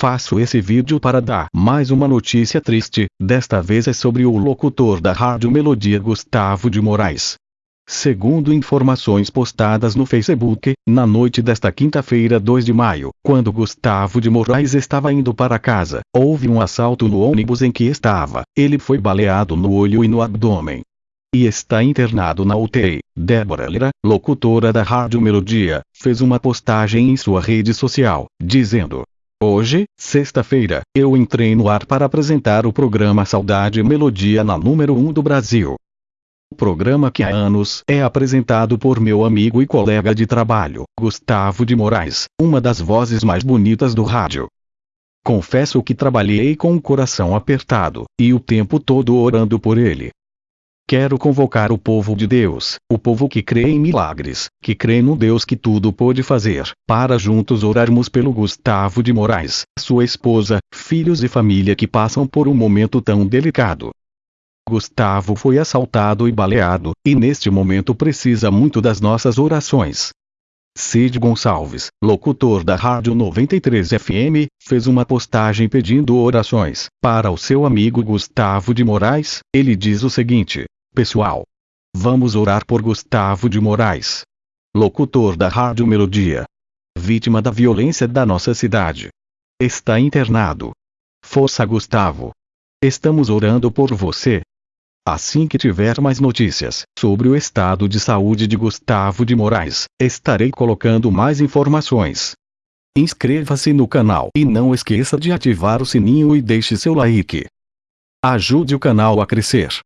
Faço esse vídeo para dar mais uma notícia triste, desta vez é sobre o locutor da Rádio Melodia Gustavo de Moraes. Segundo informações postadas no Facebook, na noite desta quinta-feira 2 de maio, quando Gustavo de Moraes estava indo para casa, houve um assalto no ônibus em que estava. Ele foi baleado no olho e no abdômen. E está internado na UTI. Débora Lira, locutora da Rádio Melodia, fez uma postagem em sua rede social, dizendo: Hoje, sexta-feira, eu entrei no ar para apresentar o programa Saudade e Melodia na número 1 do Brasil. O programa que há anos é apresentado por meu amigo e colega de trabalho, Gustavo de Moraes, uma das vozes mais bonitas do rádio. Confesso que trabalhei com o coração apertado, e o tempo todo orando por ele. Quero convocar o povo de Deus, o povo que crê em milagres, que crê no Deus que tudo pode fazer, para juntos orarmos pelo Gustavo de Moraes, sua esposa, filhos e família que passam por um momento tão delicado. Gustavo foi assaltado e baleado, e neste momento precisa muito das nossas orações. Cid Gonçalves, locutor da Rádio 93 FM, fez uma postagem pedindo orações para o seu amigo Gustavo de Moraes. Ele diz o seguinte: Pessoal, vamos orar por Gustavo de Moraes, locutor da Rádio Melodia, vítima da violência da nossa cidade. Está internado. Força Gustavo. Estamos orando por você. Assim que tiver mais notícias sobre o estado de saúde de Gustavo de Moraes, estarei colocando mais informações. Inscreva-se no canal e não esqueça de ativar o sininho e deixe seu like. Ajude o canal a crescer.